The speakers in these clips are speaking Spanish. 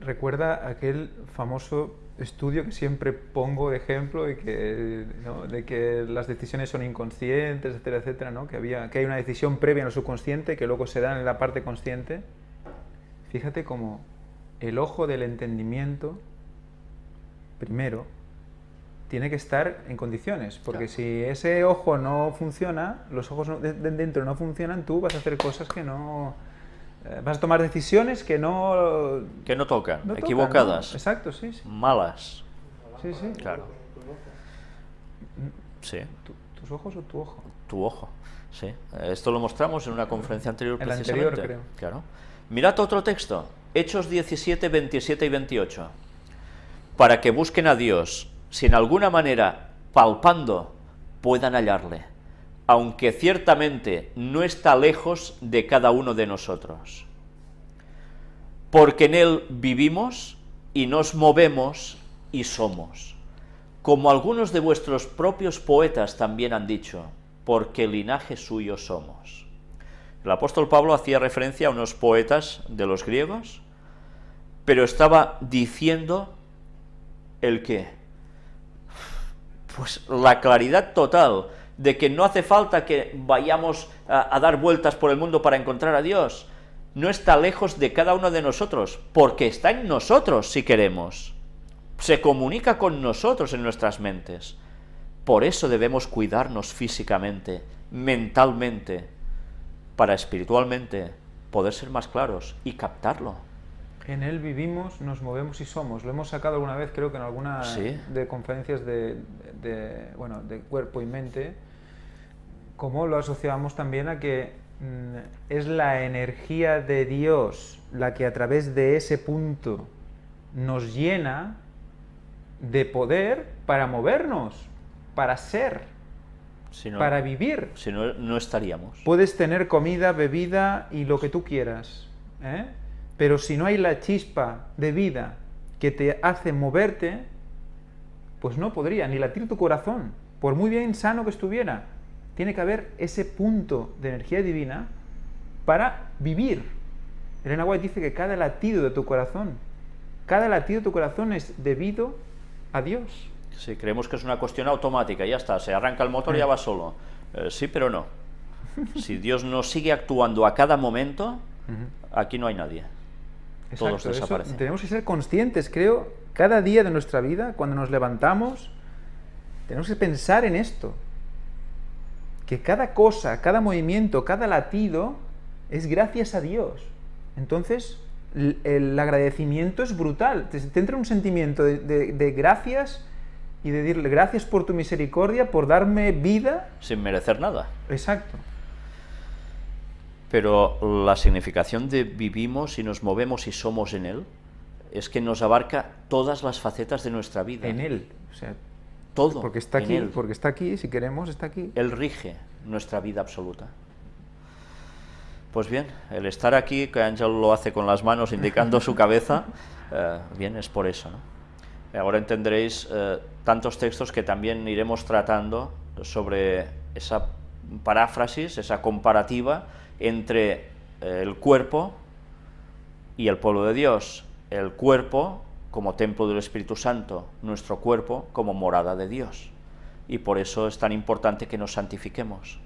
recuerda aquel famoso estudio que siempre pongo de ejemplo y que, ¿no? de que las decisiones son inconscientes, etcétera, etcétera, ¿no? que, había, que hay una decisión previa en el subconsciente que luego se da en la parte consciente. Fíjate cómo el ojo del entendimiento, primero, tiene que estar en condiciones, porque Claro. si ese ojo no funciona, los ojos de dentro no funcionan, tú vas a hacer cosas que no... eh, vas a tomar decisiones que no... Que no tocan, no tocan, equivocadas, ¿no? Exacto, sí, sí. malas, sí, sí. claro. Sí, ¿Tu- ¿Tus ojos o tu ojo? tu ojo. Sí, esto lo mostramos en una conferencia anterior En la precisamente. anterior, creo. Claro. Mirad otro texto, Hechos 17, 27 y 28. Para que busquen a Dios, si en alguna manera, palpando, puedan hallarle, aunque ciertamente no está lejos de cada uno de nosotros. Porque en Él vivimos y nos movemos y somos. Como algunos de vuestros propios poetas también han dicho, porque linaje suyo somos. El apóstol Pablo hacía referencia a unos poetas de los griegos, pero estaba diciendo el qué. Pues la claridad total de que no hace falta que vayamos a, a dar vueltas por el mundo para encontrar a Dios. No está lejos de cada uno de nosotros, porque está en nosotros si queremos. Se comunica con nosotros en nuestras mentes. Por eso debemos cuidarnos físicamente, mentalmente, para espiritualmente poder ser más claros y captarlo. En él vivimos, nos movemos y somos. Lo hemos sacado alguna vez, creo que en alguna Sí. de conferencias de, de, bueno, de cuerpo y mente, como lo asociamos también a que mm, es la energía de Dios la que a través de ese punto nos llena de poder para movernos, para ser, Si no, para vivir. si no, no estaríamos. Puedes tener comida, bebida y lo que tú quieras, ¿eh? pero si no hay la chispa de vida que te hace moverte, pues no podría ni latir tu corazón, por muy bien sano que estuviera. Tiene que haber ese punto de energía divina para vivir. Elena White dice que cada latido de tu corazón, cada latido de tu corazón es debido a Dios. Si creemos que es una cuestión automática, ya está, se arranca el motor y ya va solo. Eh, sí, pero no. Si Dios no sigue actuando a cada momento, aquí no hay nadie. Todos eso desaparecen. tenemos que ser conscientes, creo, cada día de nuestra vida, cuando nos levantamos, tenemos que pensar en esto. Que cada cosa, cada movimiento, cada latido es gracias a Dios. Entonces, el agradecimiento es brutal. Te, te entra un sentimiento de, de- de gracias y de decirle gracias por tu misericordia, por darme vida. Sin merecer nada. Exacto. Pero la significación de vivimos y nos movemos y somos en Él es que nos abarca todas las facetas de nuestra vida. En Él. O sea, Todo. porque está aquí, Él. porque está aquí, si queremos, está aquí. Él rige nuestra vida absoluta. Pues bien, el estar aquí, que Ángel lo hace con las manos indicando su cabeza, eh, bien, es por eso. ¿no? Ahora entenderéis eh, tantos textos que también iremos tratando sobre esa paráfrasis, esa comparativa entre eh, el cuerpo y el pueblo de Dios. El cuerpo como templo del Espíritu Santo, nuestro cuerpo como morada de Dios. Y por eso es tan importante que nos santifiquemos.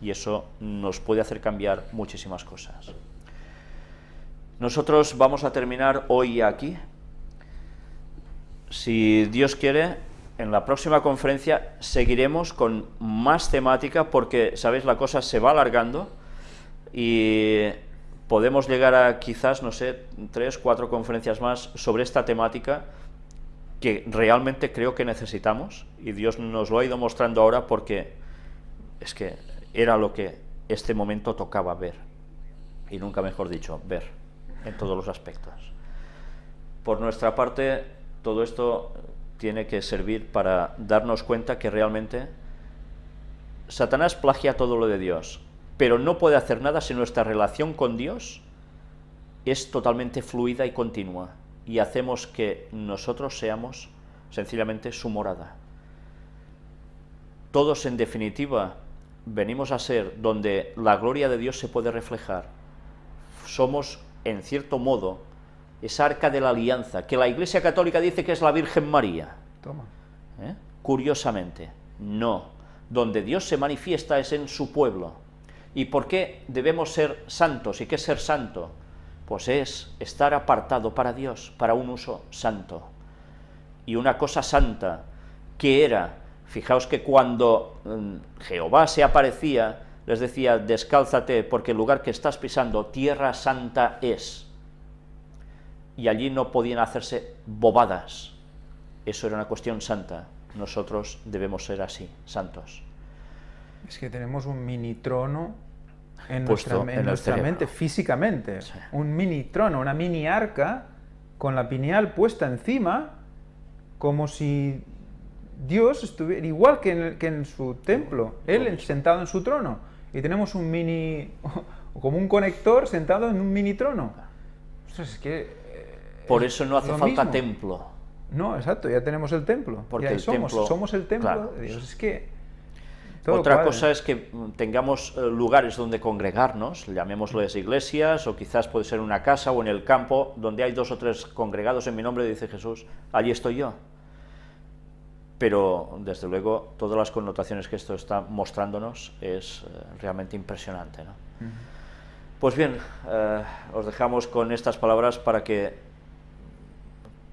Y eso nos puede hacer cambiar muchísimas cosas. Nosotros vamos a terminar hoy aquí. Si Dios quiere, en la próxima conferencia seguiremos con más temática porque, sabéis, la cosa se va alargando y podemos llegar a quizás, no sé, tres, cuatro conferencias más sobre esta temática que realmente creo que necesitamos y Dios nos lo ha ido mostrando ahora porque es que era lo que este momento tocaba ver y nunca mejor dicho, ver en todos los aspectos. Por nuestra parte, todo esto tiene que servir para darnos cuenta que realmente Satanás plagia todo lo de Dios, pero no puede hacer nada si nuestra relación con Dios es totalmente fluida y continua y hacemos que nosotros seamos sencillamente su morada. Todos en definitiva venimos a ser donde la gloria de Dios se puede reflejar. Somos en cierto modo esa arca de la alianza, que la Iglesia Católica dice que es la Virgen María. Toma. ¿eh? Curiosamente, no. Donde Dios se manifiesta es en su pueblo. ¿Y por qué debemos ser santos? ¿Y qué es ser santo? Pues es estar apartado para Dios, para un uso santo. Y una cosa santa, que era, fijaos que cuando mm, Jehová se aparecía, les decía, descálzate, porque el lugar que estás pisando, tierra santa es. Y allí no podían hacerse bobadas. Eso era una cuestión santa. Nosotros debemos ser así, santos. Es que tenemos un mini trono en nuestra, en en nuestra mente, físicamente. Sí. Un mini trono, una mini arca con la pineal puesta encima, como si Dios estuviera igual que en, que en su templo, Él en- sentado en su trono. Y tenemos un mini, como un conector sentado en un mini trono. Ostras, es que... eh, Por es eso no hace falta mismo. templo. No, exacto, ya tenemos el templo. Porque y ahí el somos, templo- somos el templo claro. de Dios. Es que... todo Otra cuadra. cosa es que mm, tengamos eh, lugares donde congregarnos, llamémosles iglesias, o quizás puede ser una casa o en el campo, donde hay dos o tres congregados en mi nombre, dice Jesús, allí estoy yo. Pero, desde luego, todas las connotaciones que esto está mostrándonos es eh, realmente impresionante. ¿no? Pues bien, eh, os dejamos con estas palabras para que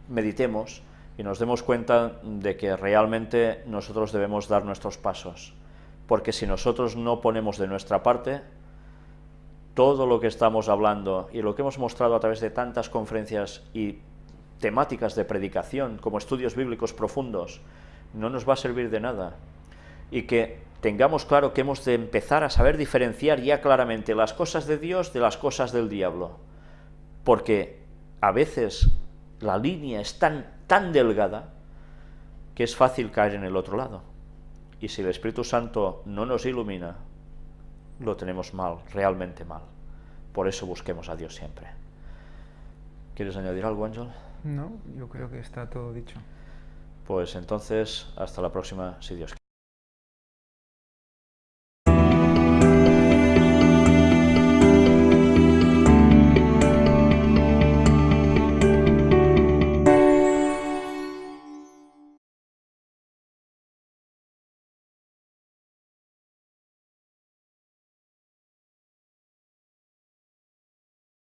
meditemos y nos demos cuenta de que realmente nosotros debemos dar nuestros pasos. Porque si nosotros no ponemos de nuestra parte, todo lo que estamos hablando y lo que hemos mostrado a través de tantas conferencias y temáticas de predicación, como estudios bíblicos profundos, no nos va a servir de nada. Y que tengamos claro que hemos de empezar a saber diferenciar ya claramente las cosas de Dios de las cosas del diablo. Porque a veces la línea es tan, tan delgada que es fácil caer en el otro lado. Y si el Espíritu Santo no nos ilumina, lo tenemos mal, realmente mal. Por eso busquemos a Dios siempre. ¿Quieres añadir algo, Ángel? No, yo creo que está todo dicho. Pues entonces, hasta la próxima, si Dios quiere.